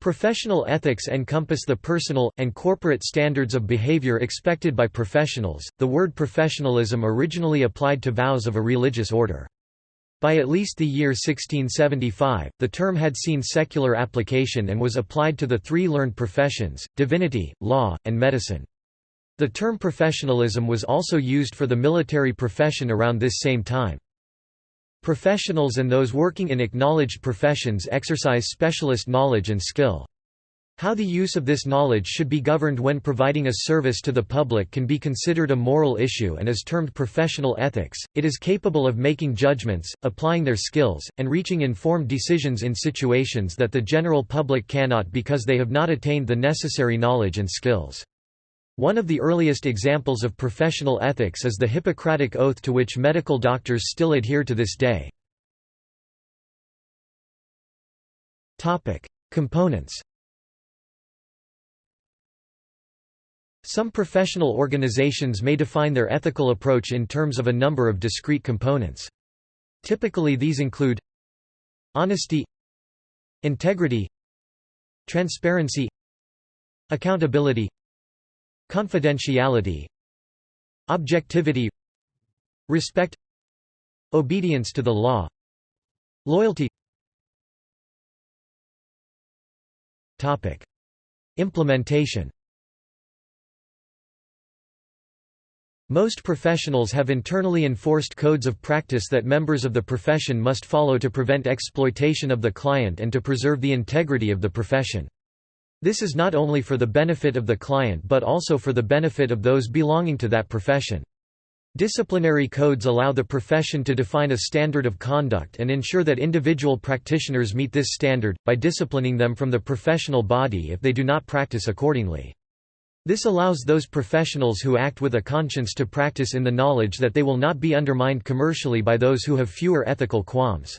Professional ethics encompass the personal, and corporate standards of behavior expected by professionals. The word professionalism originally applied to vows of a religious order. By at least the year 1675, the term had seen secular application and was applied to the three learned professions, divinity, law, and medicine. The term professionalism was also used for the military profession around this same time. Professionals and those working in acknowledged professions exercise specialist knowledge and skill. How the use of this knowledge should be governed when providing a service to the public can be considered a moral issue and is termed professional ethics. It is capable of making judgments, applying their skills, and reaching informed decisions in situations that the general public cannot because they have not attained the necessary knowledge and skills. One of the earliest examples of professional ethics is the Hippocratic Oath to which medical doctors still adhere to this day. Components Some professional organizations may define their ethical approach in terms of a number of discrete components. Typically these include Honesty Integrity Transparency Accountability Confidentiality Objectivity Respect Obedience to the law Loyalty Topic. Implementation Most professionals have internally enforced codes of practice that members of the profession must follow to prevent exploitation of the client and to preserve the integrity of the profession. This is not only for the benefit of the client but also for the benefit of those belonging to that profession. Disciplinary codes allow the profession to define a standard of conduct and ensure that individual practitioners meet this standard, by disciplining them from the professional body if they do not practice accordingly. This allows those professionals who act with a conscience to practice in the knowledge that they will not be undermined commercially by those who have fewer ethical qualms.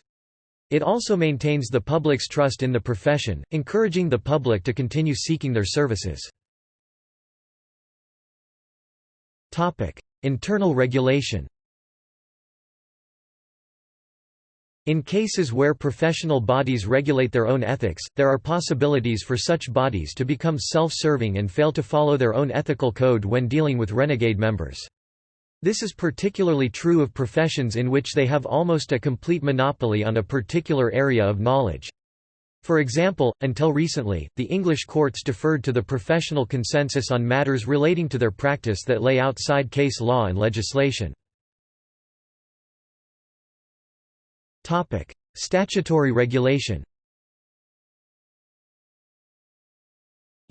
It also maintains the public's trust in the profession, encouraging the public to continue seeking their services. Internal regulation In cases where professional bodies regulate their own ethics, there are possibilities for such bodies to become self-serving and fail to follow their own ethical code when dealing with renegade members. This is particularly true of professions in which they have almost a complete monopoly on a particular area of knowledge. For example, until recently, the English courts deferred to the professional consensus on matters relating to their practice that lay outside case law and legislation. Statutory regulation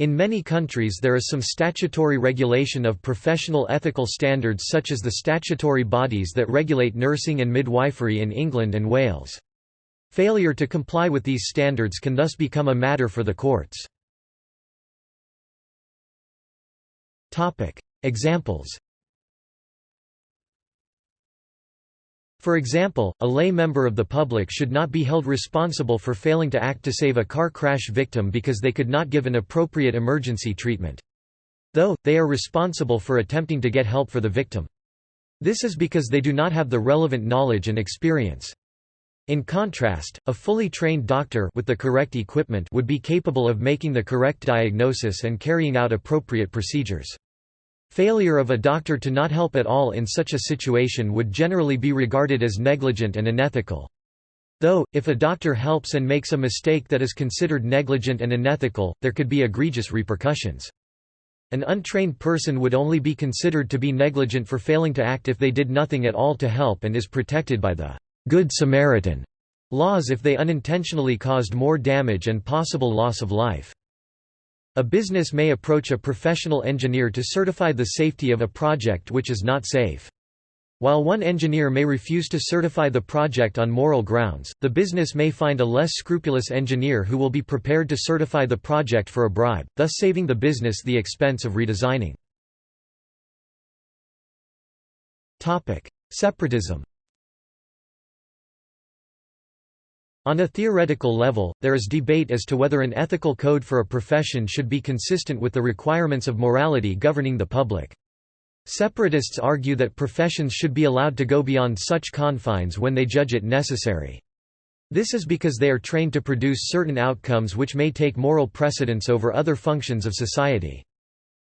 In many countries there is some statutory regulation of professional ethical standards such as the statutory bodies that regulate nursing and midwifery in England and Wales. Failure to comply with these standards can thus become a matter for the courts. Examples For example, a lay member of the public should not be held responsible for failing to act to save a car crash victim because they could not give an appropriate emergency treatment. Though, they are responsible for attempting to get help for the victim. This is because they do not have the relevant knowledge and experience. In contrast, a fully trained doctor with the correct equipment would be capable of making the correct diagnosis and carrying out appropriate procedures. Failure of a doctor to not help at all in such a situation would generally be regarded as negligent and unethical. Though, if a doctor helps and makes a mistake that is considered negligent and unethical, there could be egregious repercussions. An untrained person would only be considered to be negligent for failing to act if they did nothing at all to help and is protected by the Good Samaritan laws if they unintentionally caused more damage and possible loss of life. A business may approach a professional engineer to certify the safety of a project which is not safe. While one engineer may refuse to certify the project on moral grounds, the business may find a less scrupulous engineer who will be prepared to certify the project for a bribe, thus saving the business the expense of redesigning. Separatism On a theoretical level, there is debate as to whether an ethical code for a profession should be consistent with the requirements of morality governing the public. Separatists argue that professions should be allowed to go beyond such confines when they judge it necessary. This is because they are trained to produce certain outcomes which may take moral precedence over other functions of society.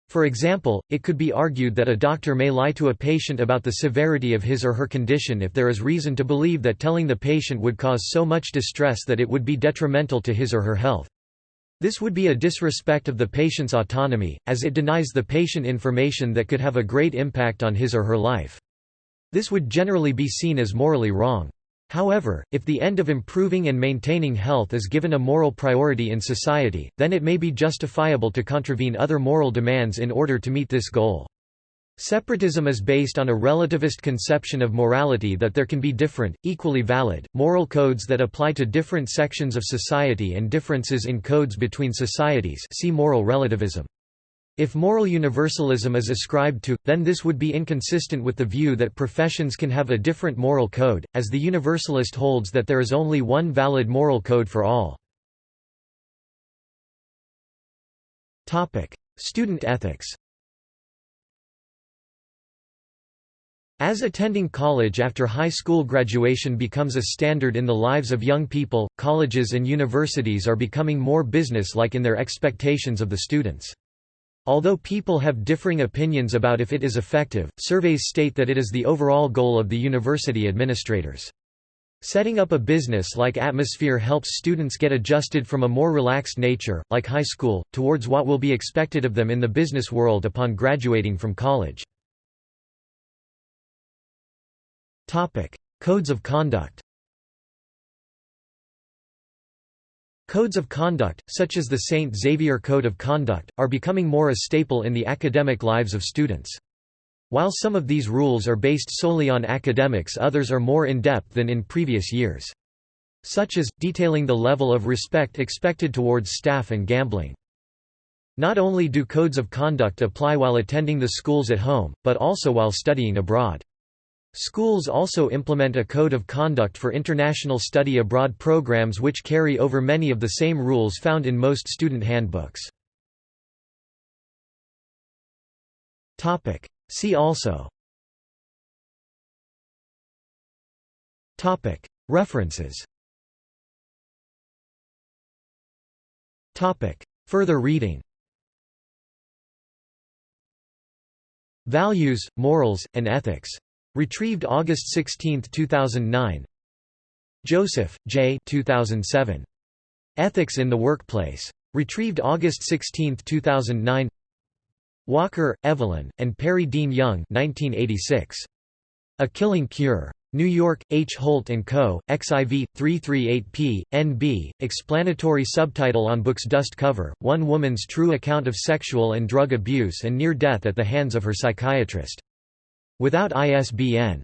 For example, it could be argued that a doctor may lie to a patient about the severity of his or her condition if there is reason to believe that telling the patient would cause so much distress that it would be detrimental to his or her health. This would be a disrespect of the patient's autonomy, as it denies the patient information that could have a great impact on his or her life. This would generally be seen as morally wrong. However, if the end of improving and maintaining health is given a moral priority in society, then it may be justifiable to contravene other moral demands in order to meet this goal. Separatism is based on a relativist conception of morality that there can be different, equally valid, moral codes that apply to different sections of society and differences in codes between societies see moral relativism. If moral universalism is ascribed to, then this would be inconsistent with the view that professions can have a different moral code, as the universalist holds that there is only one valid moral code for all. Student ethics As attending college after high school graduation becomes a standard in the lives of young people, colleges and universities are becoming more business-like in their expectations of the students. Although people have differing opinions about if it is effective, surveys state that it is the overall goal of the university administrators. Setting up a business-like atmosphere helps students get adjusted from a more relaxed nature, like high school, towards what will be expected of them in the business world upon graduating from college. Codes of conduct Codes of conduct, such as the St. Xavier Code of Conduct, are becoming more a staple in the academic lives of students. While some of these rules are based solely on academics others are more in-depth than in previous years. Such as, detailing the level of respect expected towards staff and gambling. Not only do codes of conduct apply while attending the schools at home, but also while studying abroad. Schools also implement a code of conduct for international study abroad programs which carry over many of the same rules found in most student handbooks. See also. References. Further reading. Values, Morals, and Ethics Retrieved August 16, 2009 Joseph, J. 2007. Ethics in the Workplace. Retrieved August 16, 2009 Walker, Evelyn, and Perry Dean Young 1986. A Killing Cure. New York, H. Holt & Co., XIV, 338p, NB, explanatory subtitle on book's dust cover, One Woman's True Account of Sexual and Drug Abuse and Near Death at the Hands of Her Psychiatrist. Without ISBN